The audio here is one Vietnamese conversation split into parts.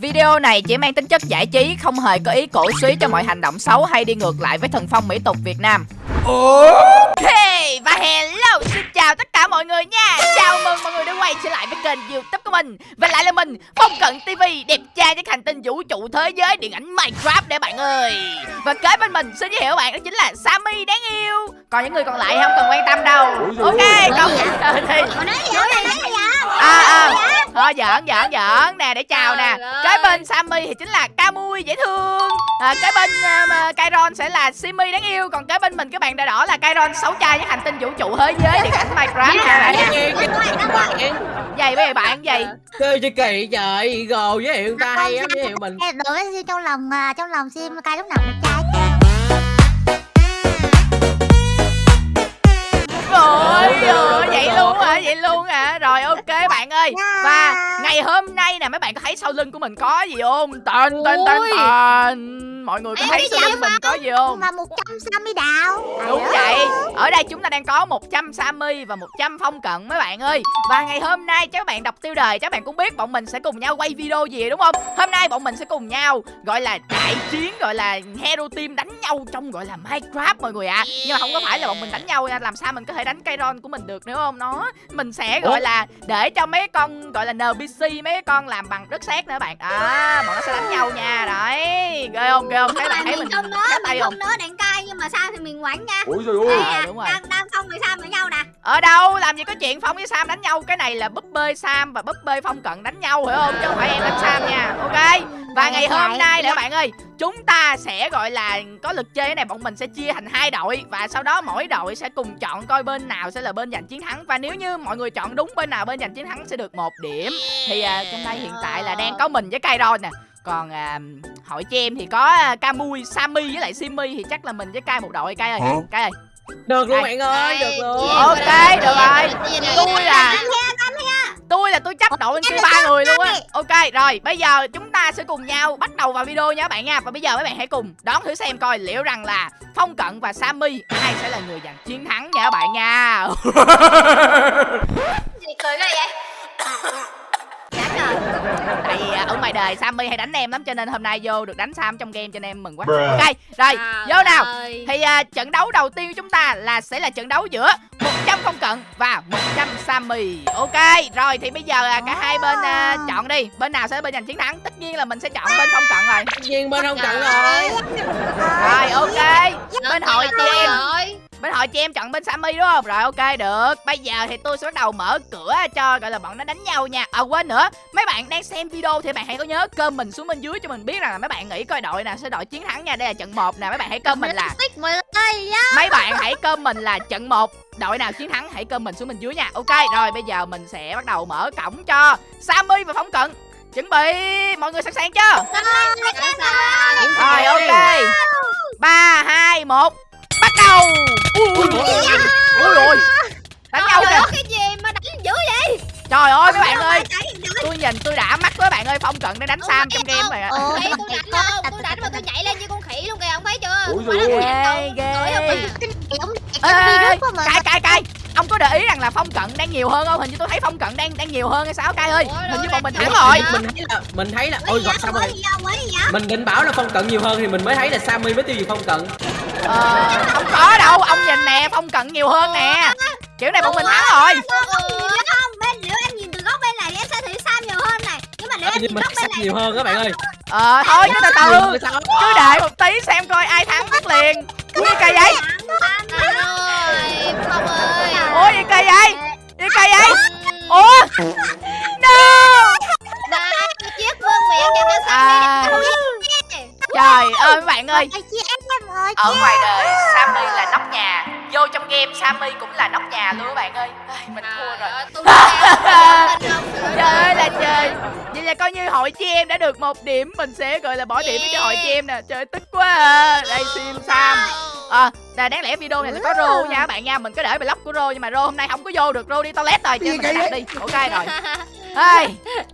Video này chỉ mang tính chất giải trí, không hề có ý cổ suý cho mọi hành động xấu hay đi ngược lại với thần phong mỹ tục Việt Nam. Ok, và hello, xin chào tất cả mọi người nha. Chào mừng mọi người đã quay trở lại với kênh youtube của mình. Và lại là mình, Phong Cận TV Đẹp trai trên hành tinh vũ trụ thế giới điện ảnh Minecraft để bạn ơi. Và kế bên mình xin giới thiệu bạn đó chính là Sammy đáng yêu. Còn những người còn lại không cần quan tâm đâu. Ok, còn thì À à. Thôi giỡn giỡn giỡn nè để chào nè. Kế bên Sammy thì chính là Camui dễ thương. À, Kế bên uh, Kairon sẽ là Simi đáng yêu. Còn kế bên mình các bạn đã đỏ là Kairon xấu trai với hành tinh vũ trụ thế giới điện ảnh Minecraft nha bạn nha Vậy bây giờ bạn gì? Chơi chơi kỳ trời gồ với hiệu ta hay lắm với hiệu mình. Đối với trong lòng à, trong lòng sim cay lúc nào cũng trai Ơi, vậy luôn hả? Vậy luôn hả? Rồi ok bạn ơi. Và ngày hôm nay nè mấy bạn có thấy sau lưng của mình có gì không? Tên tên tên tên. Mọi người có thấy sau lưng mình có gì không? Mà 100 Sammy đào Đúng vậy. Ở đây chúng ta đang có 100 Sammy và 100 phong cận mấy bạn ơi. Và ngày hôm nay các bạn đọc tiêu đề các bạn cũng biết bọn mình sẽ cùng nhau quay video gì đúng không? Hôm nay bọn mình sẽ cùng nhau gọi là đại chiến gọi là Hero Team đánh nhau trong gọi là Minecraft mọi người ạ. À. Nhưng mà không có phải là bọn mình đánh nhau nha, làm sao mình có thể đánh cây ron của mình được nữa không? Nó mình sẽ gọi là để cho mấy con gọi là NPC mấy con làm bằng đất sét nữa bạn. À, bọn nó sẽ đánh nhau nha. Đấy. Ghê không? Ghê không? Thấy bạn thấy mình không nói, mình không nói đạn cay nhưng mà sao thì mình quánh nha. Ôi trời ơi. À, đúng rồi. Đang đang phong với Sam với nhau nè. Ở đâu? Làm gì có chuyện Phong với Sam đánh nhau? Cái này là búp bê Sam và búp bê Phong cận đánh nhau hiểu không? Chứ không phải em đánh Sam nha. Ok. Và ngày hôm nay nữa bạn ơi, chúng ta sẽ gọi là có lực chơi này bọn mình sẽ chia thành hai đội và sau đó mỗi đội sẽ cùng chọn coi bên nào sẽ là bên giành chiến thắng và nếu như mọi người chọn đúng bên nào bên giành chiến thắng sẽ được một điểm. Thì à, trong đây hiện tại là đang có mình với Kairon nè còn à, hội cho em thì có à, Camui, Sammy với lại Simi thì chắc là mình với Kai một đội Kai ơi. Kai ơi. Được luôn bạn ơi, được luôn. Ok, được rồi. Tôi là Tôi là tôi chấp đội bên kia ba người luôn á. Ok, rồi, bây giờ chúng ta sẽ cùng nhau bắt đầu vào video nha các bạn nha. Và bây giờ mấy bạn hãy cùng đón thử xem coi liệu rằng là Phong Cận và Sammy ai sẽ là người giành chiến thắng nha các bạn nha. Gì cười cái vậy? tại vì ở ngoài đời Sammy hay đánh em lắm cho nên hôm nay vô được đánh Sam trong game cho nên em mừng quá. Ok rồi vô nào. thì uh, trận đấu đầu tiên của chúng ta là sẽ là trận đấu giữa 100 không cận và 100 Sammy. Ok rồi thì bây giờ uh, cả hai bên uh, chọn đi. Bên nào sẽ bên giành chiến thắng? Tất nhiên là mình sẽ chọn bên không cận rồi. Tất nhiên bên không cận rồi. rồi ok. Bên hội chị em bên hội chị em chọn bên Sammy đúng không? Rồi ok được. Bây giờ thì tôi sẽ bắt đầu mở cửa cho gọi là bọn nó đánh nhau nha. À quên nữa. Mấy bạn đang xem video thì bạn hãy có nhớ cơm mình xuống bên dưới cho mình biết rằng là mấy bạn nghĩ coi đội nào sẽ đội chiến thắng nha. Đây là trận 1 nè mấy bạn hãy cơm mình là mấy bạn hãy cơm mình là trận 1 đội nào chiến thắng hãy cơm mình xuống bên dưới nha. Ok rồi bây giờ mình sẽ bắt đầu mở cổng cho Sammy và phóng cận. Chuẩn bị mọi người sẵn sàng chưa? Rồi ok. Ba hai một bắt đầu ui ui rồi. Đánh nhau kìa. cái gì mà đánh dữ vậy? Trời ơi mấy bạn ơi. tôi nhìn tôi đã mắt với bạn ơi phong cận đang đánh sam trong game rồi ạ tôi đánh đâu? Tôi đánh mà tôi nhảy lên như con khỉ luôn kìa ông thấy chưa? Ui ghê. ghê cay cay cay. Ông có để ý rằng là phong cận đang nhiều hơn không? Hình như tôi thấy phong cận đang đang nhiều hơn hay sao cay ơi. Hình như bọn mình thắng rồi. mình thấy là mình thấy là ôi gặp sao rồi mình định bảo là phong cận nhiều hơn thì mình mới thấy là sammy mới tiêu diệt phong cận ờ không có đâu ông nhìn nè phong cận nhiều hơn nè. Kiểu này bọn mình thắng rồi. Không? Bên nếu em nhìn từ góc bên này thì em sẽ thấy sam nhiều hơn này. Nhưng mà nếu em nhìn góc bên này nhiều hơn các bạn ơi. Ờ thôi cứ từ từ. cứ để một tí xem coi ai thắng biết liền. Ui cây vậy? Ủa gì cây vậy? Gì cây vậy? Ủa? No chiếc vương miệng cho cho à, trời ơi mấy bạn ơi. ở ngoài đời Sammy là nóc nhà. Vô trong game Sammy cũng là nóc nhà luôn các bạn ơi. Mình thua rồi. trời ơi là trời. Vậy là coi như hội chị em đã được một điểm mình sẽ gọi là bỏ điểm cho hội chị em nè. Trời tức quá à. đây sim sam. à, là đáng lẽ video này là có rô nha các bạn nha. Mình có để block của rô nhưng mà rô hôm nay không có vô được. Rô đi toilet rồi cho mình đặt đi. Ok rồi. Ê,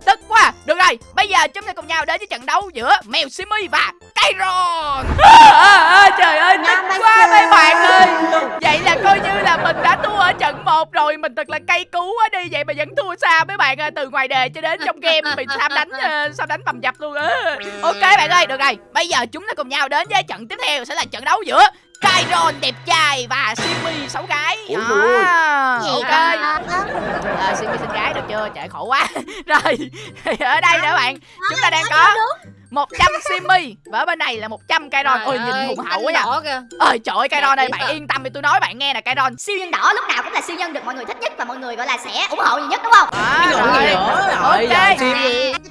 tức quá. Được rồi, bây giờ chúng ta cùng nhau đến với trận đấu giữa mèo Simi và Kyron à, Trời ơi, tức quá mấy bạn ơi. Vậy là coi như là mình đã thua ở trận 1 rồi Mình thật là cay cú quá đi. Vậy mà vẫn thua xa mấy bạn ơi Từ ngoài đề cho đến trong game. Bị Sam đánh uh, Sam đánh bầm dập luôn á. Ok bạn ơi, được rồi. Bây giờ chúng ta cùng nhau đến với trận tiếp theo Sẽ là trận đấu giữa Kyron đẹp trai và Simi xấu gái. À, Gì Ok à, Simi xinh gái được chưa? Trời khổ quá. Rồi thì ở đây nữa bạn. Chúng ta đang có 100 Simi. Và ở bên này là 100 Kyron ôi nhìn hùng hậu quá nha. ơi trời ơi Kyron ơi bạn yên tâm đi tôi nói bạn nghe nè Kyron siêu nhân đỏ lúc nào cũng là siêu nhân được mọi người thích nhất và mọi người gọi là sẽ ủng hộ nhiều nhất đúng không? Gì rồi. nữa ok. Rồi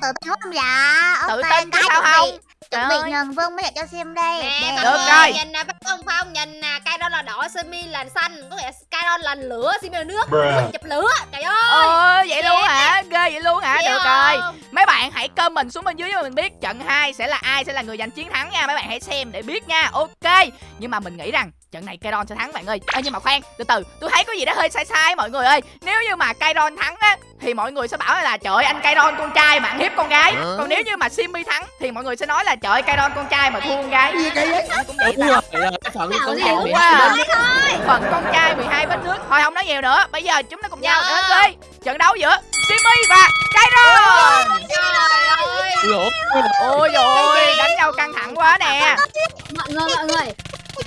tự tin quá không? Dạ Tự Ok, tin chứ cái sao không? Chuẩn bị ơi. nhường vương mới đẹp cho sim đây Nè Được rồi. nhìn nè bắt không phong nhìn nè Kyron là đỏ Simi là xanh có nghĩa Kyron là lửa Simi là nước. Nước chụp lửa trời ơi Ờ vậy luôn hả? Ghê vậy luôn hả? Được rồi. Mấy bạn hãy comment xuống bên dưới cho mình biết trận 2 sẽ là ai sẽ là người giành chiến thắng nha. Mấy bạn hãy xem để biết nha. Ok. Nhưng mà mình nghĩ rằng trận này Kyron sẽ thắng bạn ơi. Ơ nhưng mà khoan, từ từ, tôi thấy có gì đó hơi sai sai mọi người ơi. Nếu như mà Kyron thắng á thì mọi người sẽ bảo là trời ơi, anh Kyron con trai mà ăn hiếp con gái. Còn nếu như mà Simmy thắng thì mọi người sẽ nói là trời ơi, Kyron con trai mà thua con gái. Cũng vậy Đúng ta. rồi là cái phận con trai quá hai bên Phần con trai 12 vết nước. Thôi không nói nhiều nữa. Bây giờ chúng ta cùng nhau Dạ. đến với trận đấu giữa Simmy và Kyron trời ơi. Lỗ Ôi dồi ôi đánh nhau căng thẳng quá nè. Mọi người mọi người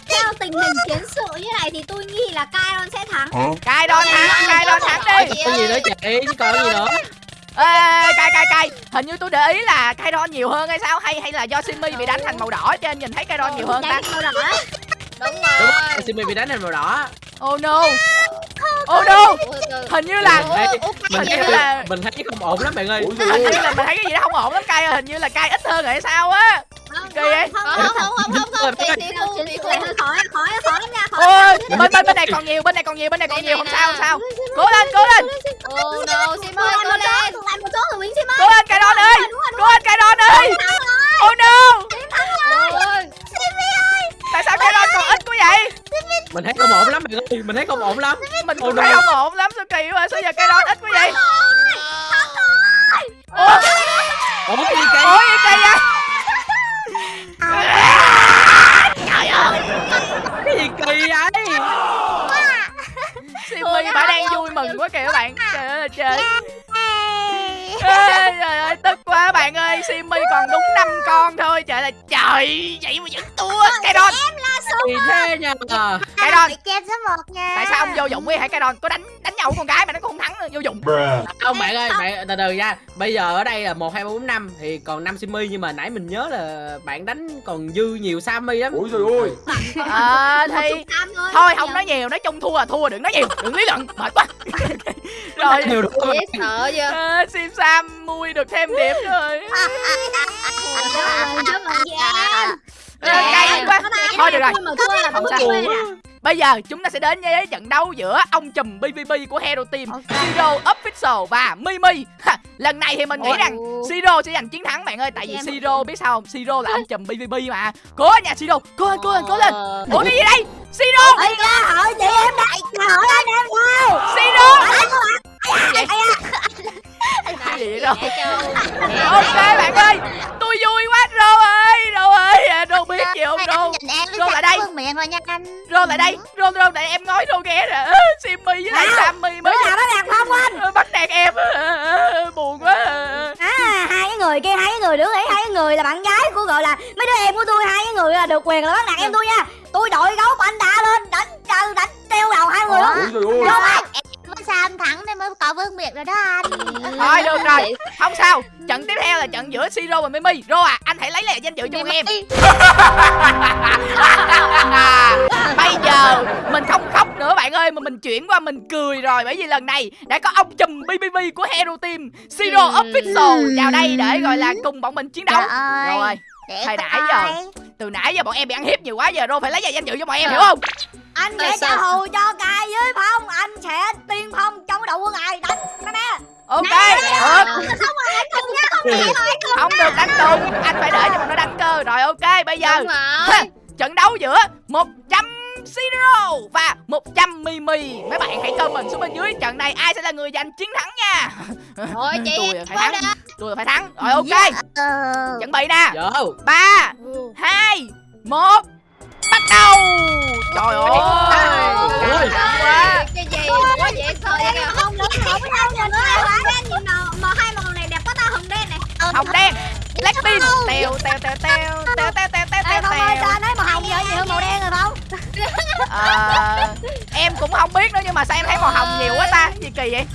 theo tình hình chiến sự như này thì tôi nghĩ là Kyron sẽ thắng. Kyron thắng Kyron thắng đi. Cái gì nữa chị chứ còn gì nữa. Ê cay cay cay. Hình như tôi để ý là Kyron nhiều hơn hay sao? Hay hay là do Simmy bị đánh thành màu đỏ Cho nên nhìn thấy Kyron nhiều hơn ta? Màu đỏ đúng rồi Simi bị đánh thành màu đỏ. Oh no. Oh no. Hình như là mình thấy là- mình thấy không ổn lắm bạn ơi. Hình như là mình thấy cái gì đó không ổn lắm cay ơi. Hình như là cay ít hơn rồi hay sao á Kỳ vậy? không không không không không không. Không tỷ tỷ chiến khu sự khu hơi khó khó khó lắm nha khó Ôi bên bên bên này còn nhiều Bên này còn nhiều Bên này còn nhiều. Không sao không sao. Cố lên cố lên. Oh no Tôi ơi cố một lên. Một rồi Sim ơi. Cố lên Kyron ơi. Cố lên Kyron ơi. Oh no. Tại sao Kyron còn ít quá vậy? Mình thấy không ổn lắm bạn ơi. Mình thấy không ổn lắm. Mình Oh cũng thấy không ổn lắm Sao kỳ quá. Sao giờ Kyron ít quá vậy? Ủa? Cái cây Ủa gì kỳ vậy Trời ơi cái gì kỳ vậy? Simmy bả đang vui mừng quá kìa các bạn. Trời ơi trời. Ê, Trời ơi tức quá bạn ơi Simmy còn đúng 5 con thôi. Trời là trời Vậy mà vẫn thua. Kyron kỳ thế nha số một nha. Tại sao ông vô dụng quá vậy? Kyron Có đánh đánh nhau với con gái mà nó cũng không thắng Vô dụng. Không bạn ơi bạn từ từ nha. Bây giờ ở đây là một hai ba bốn năm. Thì còn năm simi nhưng mà nãy mình nhớ là bạn đánh còn dư nhiều sammy lắm. Ôi trời ơi. Ờ thì thôi. Thôi không nói nhiều Nói chung thua là thua Đừng nói nhiều Đừng lý luận Mệt quá. Rồi. sợ chưa? Ờ, Sim Sam mui được thêm điểm rồi. Ờ, cay quá Thôi được rồi Không sao. Bây giờ chúng ta sẽ đến với trận đấu giữa ông chùm PvP của Hero Team Ok. Siro Official và Mimi ha, Lần này thì mình nghĩ rằng Siro sẽ giành chiến thắng bạn ơi Tại vì Siro biết sao không Siro là ông chùm PvP mà Cố nha Siro Cố lên cố lên cố lên Ờ. Ủa cái gì đây Siro Ê, ra hỏi chị em đây hỏi anh em đâu Siro gì vậy đâu? Dễ trâu. Ok bạn ơi Tôi vui quá Rô ơi Rô ơi à, Rô biết gì không Rô? Rô lại đây. Miệng rồi nha anh Rô lại đây Rô Rô lại em nói Rô nghe nè. Simmy với lại Sammy mới nào nó đàn không anh Ờ, bắt nạt em. Ờ, buồn quá. À, hai cái người kia, hai cái người đứa ấy, hai cái người là bạn gái của gọi là mấy đứa em của tôi, hai cái người là được quyền là bắt nạt em tôi nha. Tôi đội gấu anh đã lên đánh trời đánh treo đầu hai người luôn. Ôi mới Sam thắng nên mới có vương miệng rồi đó anh. Thôi được rồi. Không sao. Trận tiếp theo là trận giữa Siro và Mimi. Rô à anh hãy lấy lại danh dự cho bọn em. Bây giờ mình không khóc nữa bạn ơi mà mình chuyển qua mình cười rồi. Bởi vì lần này đã có ông chùm BBB của Hero Team Siro Official vào đây để gọi là cùng bọn mình chiến đấu. Rồi Để nãy giờ. từ nãy giờ bọn em bị ăn hiếp nhiều quá giờ Rô phải lấy lại danh dự cho bọn em hiểu không? Anh sẽ trả thù cho cài với phong, anh sẽ tiên phong trong cái đầu của ngài đánh nè. Nè. ok Ờ. được. không được đánh cùng anh phải để cho bọn nó đánh cơ. Rồi ok bây giờ. Rồi. Trận đấu giữa 100 Siro và 100 Mimi. Mấy bạn hãy comment xuống bên dưới trận này ai sẽ là người giành chiến thắng nha. Rồi chị tôi phải thắng. Tôi phải thắng. Rồi ok. Ờ. Chuẩn bị nè. 3 2 1 Bắt đầu. Trời ơi. Căng quá. cái gì quá dễ sợ vậy kìa không lớn không nhau nhìn hai màu này đẹp quá ta hồng đen này Hồng đen. Blackpink. Tèo tèo tèo tèo tèo tèo tèo tèo Ê tèo Phong ơi tèo. sao anh thấy màu hồng vậy nhiều hơn màu đen rồi Phong Ờ, em cũng không biết nữa nhưng mà sao em thấy màu hồng nhiều quá ta gì kỳ vậy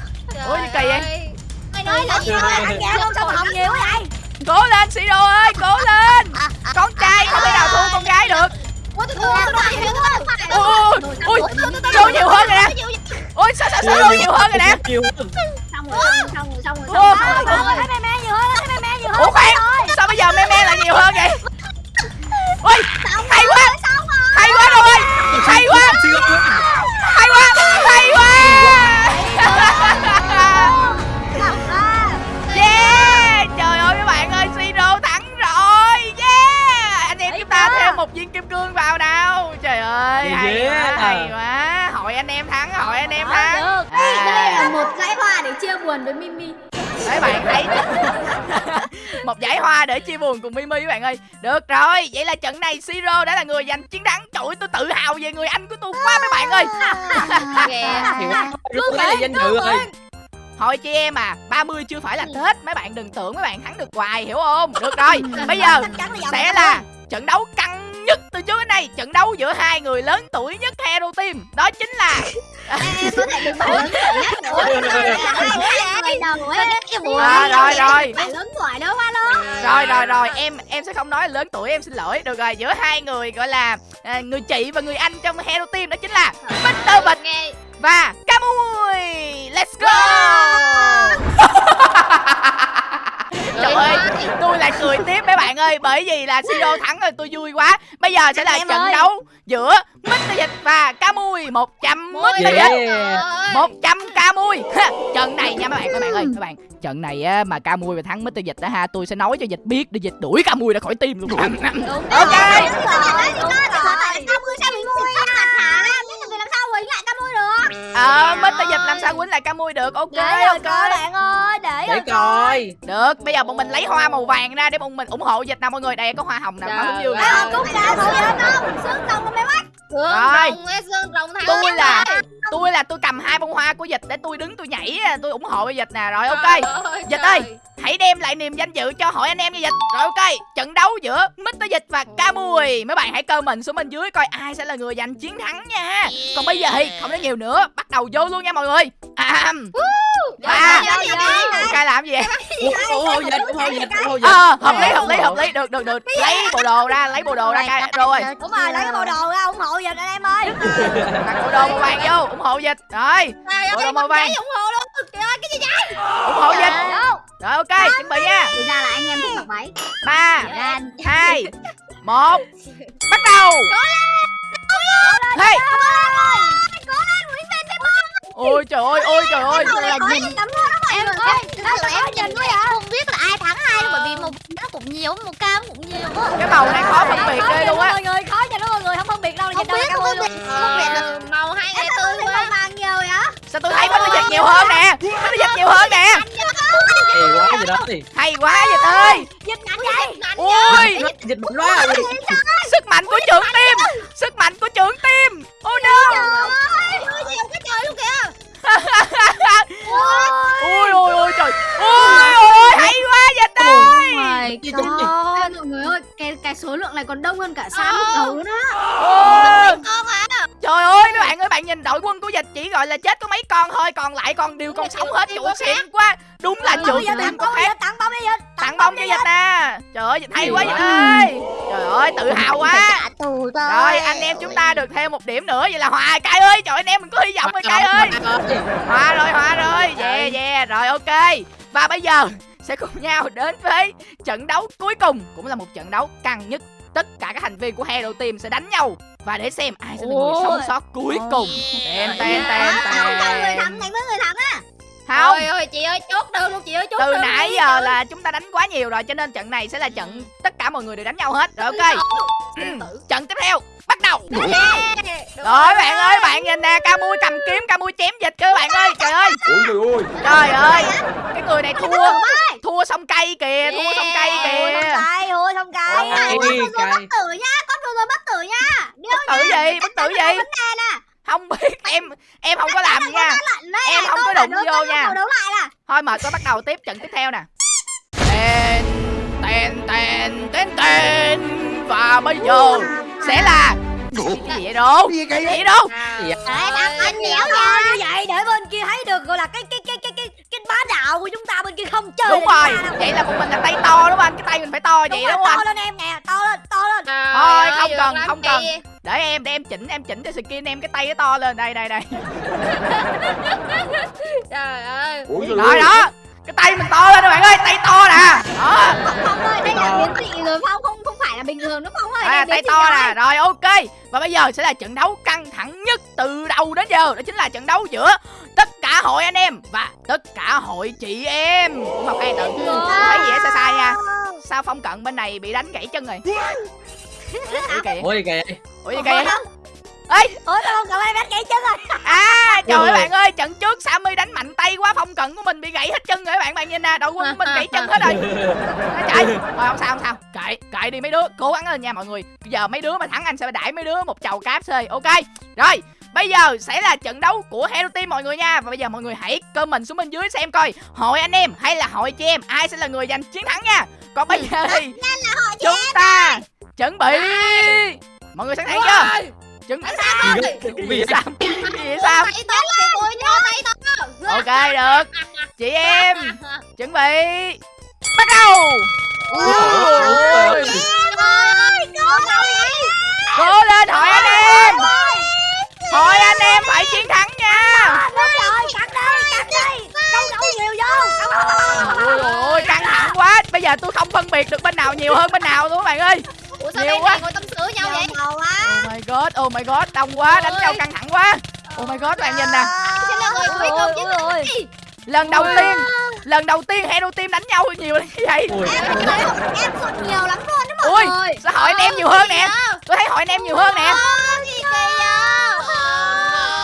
Ủa, gì kỳ vậy? mày nói là Sao anh nghe không sao màu hồng nhiều quá vậy cố lên Siro ơi cố lên con trai không thể nào thua con gái được ui ui Siro nhiều hơn rồi nè ui sao sao Siro nhiều hơn rồi nè Nhiều hơn xong rồi xong rồi xong rồi xong rồi thấy me me nhiều hơn thấy me me nhiều hơn ủa khoan sao giờ me me lại nhiều hơn vậy. Ui hay quá. hay quá rồi. Hay quá. hay quá hay quá. Yeah Trời ơi mấy bạn ơi Siro thắng rồi. Yeah. Anh em chúng ta thêm một viên kim cương vào nào. Trời ơi hay quá hay quá. Hội anh em thắng Hội anh em Ờ, thắng. đây là một dãy hoa để chia buồn với Mimi Mấy bạn thấy Một giải hoa để chia buồn cùng Mimi các bạn ơi. Được rồi Vậy là trận này Siro đã là người giành chiến thắng. Trời ơi tôi tự hào về người anh của tôi quá mấy bạn ơi. Lúc đấy là danh dự rồi Thôi. chị em à 30 chưa phải là Tết. Mấy bạn đừng tưởng mấy bạn thắng được hoài hiểu không? Được rồi Bây giờ giàu sẽ là trận đấu căng nhất từ trước đến nay. Trận đấu giữa hai người lớn tuổi nhất Hero Team. Đó chính là em có thể được lớn tuổi nhất cái buồn à, rồi rồi. Lớn tuổi đó hoa luôn rồi rồi rồi. Em em sẽ không nói lớn tuổi em xin lỗi. Được rồi giữa hai người gọi là à, người chị và người anh trong Hero Team đó chính là Mr. Bịch nghe. và Camui let's go Trời ơi, tôi lại cười tiếp mấy bạn ơi Bởi vì là Siro thắng rồi tôi vui quá Bây giờ sẽ là Em trận ơi. đấu giữa Mr. Dịch và Camui 100 Mr. Dịch Yeah 100 ca mui trận này nha mấy bạn các bạn ơi các bạn trận này á mà ca mui mà thắng Mr. Dịch á ha tôi sẽ nói cho dịch biết để dịch đuổi ca mui ra khỏi tim luôn ok mui mui à hả biết là làm sao quỳnh lại ca mui ờ Mr. Dịch làm sao quýnh lại ca mui được. Ok Để rồi ok. coi bạn ơi Để Để rồi coi. được bây giờ bọn mình lấy hoa màu vàng ra để bọn mình ủng hộ dịch nào mọi người. Đây có hoa hồng nào Trời hoa hướng dương nè. Cúc ra thôi xương rồng mày mắt Sương Rồi. rồng sương rồng thắng tôi là tôi là tôi cầm hai bông hoa của dịch để tôi đứng tôi nhảy tôi ủng hộ dịch nè. Rồi ok. Dịch ơi Hãy đem lại niềm danh dự cho hội anh em nha Dịch. Rồi ok. Trận đấu giữa Mr. Dịch và Ca Mùi Mấy bạn hãy comment xuống bên dưới coi ai sẽ là người giành chiến thắng nha. Còn bây giờ thì không nói nhiều nữa Bắt đầu vô luôn nha mọi người. À, Ba Cái làm gì vậy? Ủng hộ dịch ủng hộ dịch ủng hộ dịch Ờ hợp lý hợp lý hợp lý. Được được được. Lấy bộ đồ ra lấy bộ đồ ra rồi. Đúng rồi lấy cái bộ đồ ra ủng hộ giùm anh em ơi. Đặt bộ đồ màu vàng vô ủng hộ Dịch. Rồi. Bộ đồ màu vàng. ủng hộ luôn. Trời ơi cái gì vậy? Ủng hộ Dịch. Rồi ok chuẩn bị nha. thì ra là anh em thích mặc váy ba hai một. Bắt đầu. Hey. Ôi trời ơi ôi trời ơi. Là nhìn tấm luôn đó mọi em người ơi đó là em nhìn thôi à không biết là ai thắng ai đâu bởi vì một nó cũng nhiều một cam cũng nhiều á. Cái màu này khó phân biệt ghê luôn á. mọi người khó cho nó mọi người không phân biệt đâu là không biết không biết là Ờ, màu hai ngày thấy quá. vàng nhiều vậy sao tôi thấy Mr. Dịch nhiều hơn nè? Mr. Dịch nhiều hơn nè? Thì quá gì đó thì hay quá Dịch ơi. dịch mạnh vậy ôi Dịch mạnh quá sức mạnh của trưởng tim sức mạnh của trưởng tim oh no. Nhiều cái trời luôn kìa. Ôi. Ôi ôi trời. Ôi. ôi ôi hay quá my god mọi người ơi cái cái số lượng này còn đông hơn cả Sam lúc đầu nữa Ôi. con à Trời ơi mấy bạn ơi bạn nhìn đội quân của dịch chỉ gọi là chết có mấy con thôi Còn lại còn đều còn sống hết chủ xịn quá. Đúng là tim tặng có khác dịch tặng bông đi dịch Tặng bông cho dịch nè Trời ơi dịch hay quá dịch ơi. Trời ơi tự hào quá. Rồi. Anh em chúng ta được thêm một điểm nữa. Vậy là hòa cay ơi Trời anh em mình có hy vọng rồi cay ơi. Hòa rồi hòa rồi. Yeah yeah rồi ok. Và bây giờ sẽ cùng nhau đến với trận đấu cuối cùng Cũng là một trận đấu căng nhất. Tất cả các thành viên của Hero Team sẽ đánh nhau Và để xem ai sẽ là người sống sót cuối cùng. Tên tên tên không cho người thắng đánh với người thắng á. Không. Ôi ơi chị ơi chốt đơn luôn chị ơi chốt từ đơn nãy giờ là chúng ta đánh quá nhiều rồi cho nên trận này sẽ là trận tất cả mọi người đều đánh nhau hết. Rồi ok. Ừ, trận tiếp theo bắt đầu. Đúng Rồi bạn ơi bạn nhìn nè Camui cầm kiếm Camui chém dịch cơ bạn ơi Trời ơi. Ôi trời ơi. Trời ơi Cái người này thua Thua xong cây kìa Thua xong cây Ôi, kìa ôi không cay Cay, cay. bất tử nha con vừa rồi bất tử nha. Bất tử gì? Bất tử gì? Không biết em Em không có làm gì nha. đấy Em không có đụng vô nha. Thôi mời tôi bắt đầu tiếp trận tiếp theo nè. Tên Tên Tên Tên Tên. Và bây giờ Sẽ là Cái gì vậy đâu gì Cái kỳ gì vậy đâu Gì vậy? Đấy, anh anh nhéo nha. như vậy để bên kia thấy được gọi là cái cái cái cái cái cái bá đạo của chúng ta bên kia không chơi Đúng rồi. Vậy là một mình là tay to đúng không anh? Cái tay mình phải to vậy đúng, không to anh? lên em nè to lên to lên. Thôi, không cần, không cần. Để em để em chỉnh em chỉnh cho skin em cái tay nó to lên. Đây đây đây. Trời ơi. Rồi đó Cái tay mình to lên các bạn ơi Tay to nè tay to nè rồi ok. Và bây giờ sẽ là trận đấu căng thẳng nhất từ đầu đến giờ. Đó chính là trận đấu giữa tất cả hội anh em và tất cả hội chị em. Ủa, Ngọc An tự thấy gì sai sai nha. Sao phong cận bên này bị đánh gãy chân rồi? Ủa kìa. Ôi kìa. Ủa gì kìa ê ôi đâu cậu em đánh gãy chân rồi. À trời ơi bạn ơi trận trước Sammy đánh mạnh tay quá phong cận của mình bị gãy hết chân rồi các bạn bạn nhìn nè đội quân của mình gãy chân hết rồi. Nói trời. Thôi không sao không sao. Kệ kệ đi mấy đứa cố gắng lên nha mọi người. Bây giờ mấy đứa mà thắng anh sẽ đãi mấy đứa một chầu cáp xơi ok? Rồi Bây giờ sẽ là trận đấu của Hero Team mọi người nha. Và bây giờ mọi người hãy comment xuống bên dưới xem coi Hội anh em hay là hội chị em Ai sẽ là người giành chiến thắng nha. Còn bây giờ thì Chúng ta chuẩn bị. Mọi người sẵn sàng chưa Tay to thì tôi cho tay to Ok được. Chị em Chuẩn bị. Bắt đầu. Ôi. Cố lên hội anh em. Hội anh em phải chiến thắng nha. Đúng rồi cắt đi cắt đi câu câu nhiều vô Ôi ôi ôi căng thẳng quá. Bây giờ tôi không phân biệt được bên nào nhiều hơn bên nào luôn các bạn ơi Ủa sao Nhiều quá. ngồi tâm sự nhau vậy? Màu quá. Oh my god Oh my god Đông quá đánh Ôi. nhau căng thẳng quá. Oh my god các bạn nhìn nè. Sẽ là người cuối ôi cùng ôi ôi. Lần đầu tiên Lần đầu tiên Hero Team đánh nhau nhiều như vậy. Ôi. Em em sụt nhiều lắm luôn đó mọi Ui người. sao hội anh em nhiều hơn nè? Tôi thấy hội anh em nhiều hơn nè.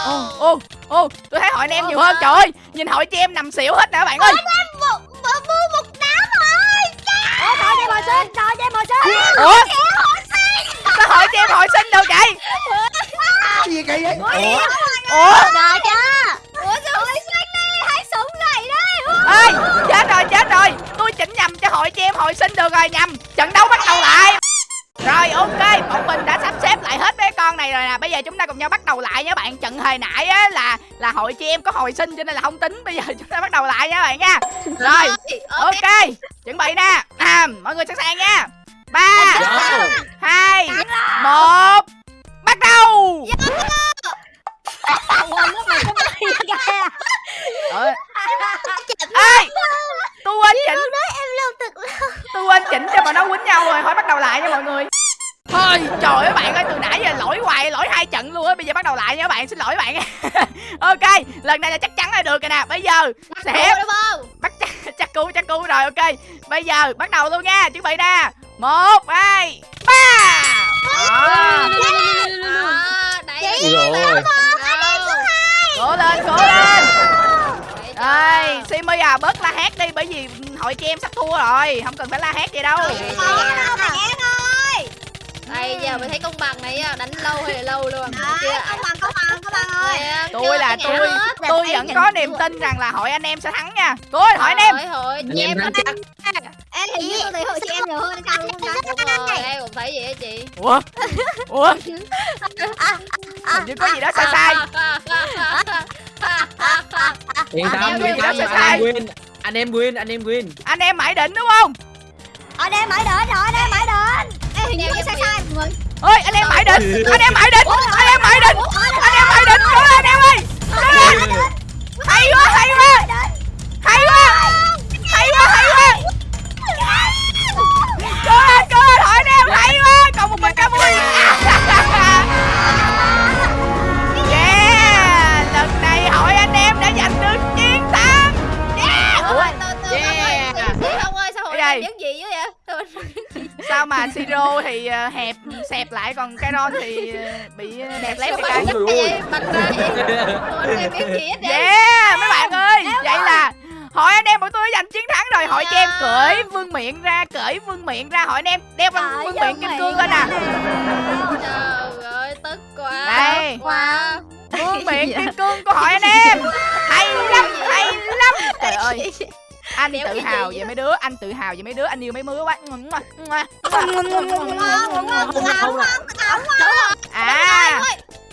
Ô ô ô Tôi thấy hội anh em nhiều hơn. Trời ơi Nhìn hội chị em nằm xỉu hết nè các bạn ơi. Ủa, trời cho em hồi sinh trời cho em hồi sinh Ủa Sao hội chị em hội sinh được vậy? Gì kỳ vậy? Ủa? Trời chưa Ủa sao hồi sinh đi Hãy sống dậy đấy. Ơi chết rồi chết rồi. Tôi chỉnh nhầm cho hội chị em hội sinh được rồi nhầm. Trận đấu bắt đầu lại. Rồi ok bọn mình đã sắp xếp lại hết mấy con này rồi nè. Bây giờ chúng ta cùng nhau bắt đầu lại nha bạn. Trận hồi nãy á là là hội chị em có hồi sinh cho nên là không tính. Bây giờ chúng ta bắt đầu lại nha bạn nha. Rồi ok chuẩn bị nè. À, mọi người sẵn sàng nha ba hai một bắt đầu. Ơi. ê tôi quên chỉnh. Em lưu thực tôi quên chỉnh cho mà nó quýnh nhau rồi. Thôi bắt đầu lại nha mọi người. Thôi trời ơi bạn ơi từ nãy giờ lỗi hoài lỗi hai trận luôn á. Bây giờ bắt đầu lại nha các bạn. Xin lỗi bạn. Ok lần này là chắc chắn là được rồi nè. Bây giờ sẽ bắt chắc chắc cứu chắc cứu rồi. Ok bây giờ bắt đầu luôn nha. Chuẩn bị nè một hai ba Đó. à, Ui rồi cố lên cố lên đây simi à bớt la hét đi bởi vì hội chị em sắp thua rồi không cần phải la hét gì đâu đây giờ mới thấy công bằng này á, đánh lâu hay là lâu luôn. Đấy công bằng công bằng công bằng ơi tôi là tôi tôi vẫn có niềm tin rằng là hội anh em sẽ thắng nha. Lên hội anh em. Hội, hội Anh em chắc. Em hình như tôi thấy hội chị em nhiều hơn sao luôn đó đúng rồi. em cũng thấy vậy á chị. Ủa? Ủa? Hình như có gì đó sai sai. Yên tâm yên tâm sẽ anh em win Anh em win anh em win. Anh em mãi đỉnh đúng không? Anh em mãi đến rồi anh em mãi Em hình như hơi sai sai. Mọi người ơi anh em mãi đỉnh anh em mãi đỉnh anh em mãi đỉnh anh em mãi đỉnh cố lên anh em ơi. Hay quá hay quá. hay quá. Hay quá hay quá. Cố lên cố lên hội anh em hay quá. Còn một mình ca vui yeah lần này hội anh em đã giành được chiến thắng. Yeah. Ủa, Yeah. không ơi sao hội này gì? biết gì dữ vậy Sao mà siro thì ờ, hẹp xẹp lại còn Kairon thì ờ, bị ờ, đẹp lép Sao cái? Bật ra em biết gì hết vậy? Yeah mấy bạn ơi Vậy là Hỏi anh em bọn tôi giành chiến thắng rồi. Hỏi cho em cởi vương miệng ra Cởi vương miệng ra. Hỏi anh em đeo vương, Cởi vương miệng kim cương lên nè. Trời ơi, tức quá. Đây. quá. Vương miệng kim cương của hỏi anh em. Hay lắm Hay lắm. Trời ơi anh tự hào về mấy đứa anh tự hào về mấy đứa anh yêu mấy đứa quá à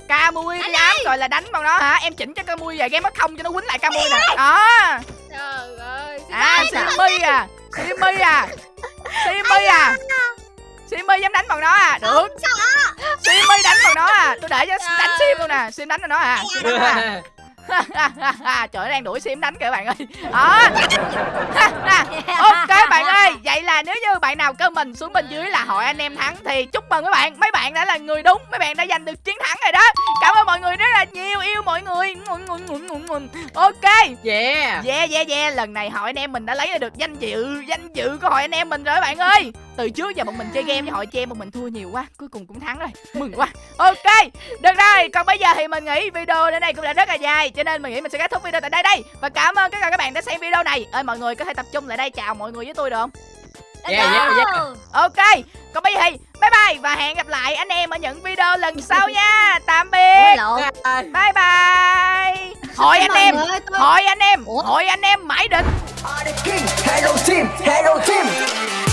ca mui dám rồi là đánh bằng nó hả em chỉnh cho ca mui về game mất không cho nó quýnh lại ca mui nè đó Trời ơi. à simi à simi à simi à simi dám đánh bằng nó à được simi đánh bằng nó à tôi để cho đánh sim luôn nè sim đánh bằng nó à sim đánh bằng nó à trời ơi, đang đuổi sim đánh kìa bạn ơi. Đó. Ok bạn ơi vậy là nếu như bạn nào comment xuống bên dưới là hội anh em thắng thì chúc mừng mấy bạn. Mấy bạn đã là người đúng mấy bạn đã giành được chiến thắng rồi đó. Cảm ơn mọi người rất là nhiều yêu mọi người. Ok. Yeah. Yeah yeah yeah. Lần này hội anh em mình đã lấy được danh dự Danh dự của hội anh em mình rồi bạn ơi Từ trước giờ bọn mình chơi game với hội chơi bọn mình thua nhiều quá Cuối cùng cũng thắng rồi. Mừng quá. Ok Được rồi. Còn bây giờ thì mình nghĩ video đến đây cũng đã rất là dài Cho nên mình nghĩ mình sẽ kết thúc video tại đây đây. Và cảm ơn tất cả các bạn đã xem video này. Ơi mọi người có thể tập trung lại đây chào mọi người với tôi được không? Yeah yeah yeah. Ok Còn bây giờ thì bye bye Và hẹn gặp lại anh em ở những video lần sau nha. Tạm biệt. Bye bye. Hội anh em Hội anh em? Hội anh em mãi định. Hello team, hello team.